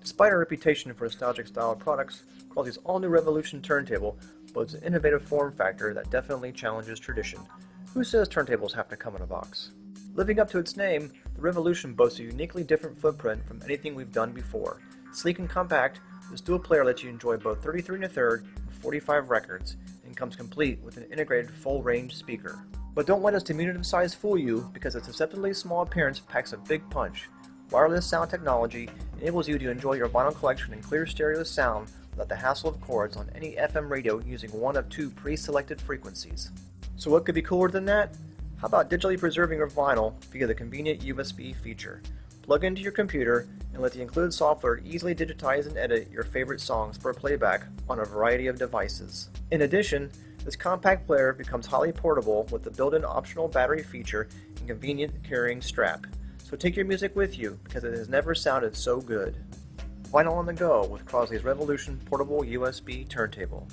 Despite our reputation for nostalgic style products, Crosley's all-new Revolution turntable boasts an innovative form factor that definitely challenges tradition. Who says turntables have to come in a box? Living up to its name, the Revolution boasts a uniquely different footprint from anything we've done before. Sleek and compact, this dual player lets you enjoy both 33 and a third and 45 records, and comes complete with an integrated full-range speaker. But don't let its diminutive size fool you, because its deceptively small appearance packs a big punch. Wireless sound technology enables you to enjoy your vinyl collection in clear stereo sound without the hassle of cords on any FM radio using one of two pre-selected frequencies. So what could be cooler than that? How about digitally preserving your vinyl via the convenient USB feature? Plug into your computer and let the included software easily digitize and edit your favorite songs for playback on a variety of devices. In addition, this compact player becomes highly portable with the built-in optional battery feature and convenient carrying strap. So take your music with you because it has never sounded so good. Vinyl on the go with Crosley's Revolution Portable USB Turntable.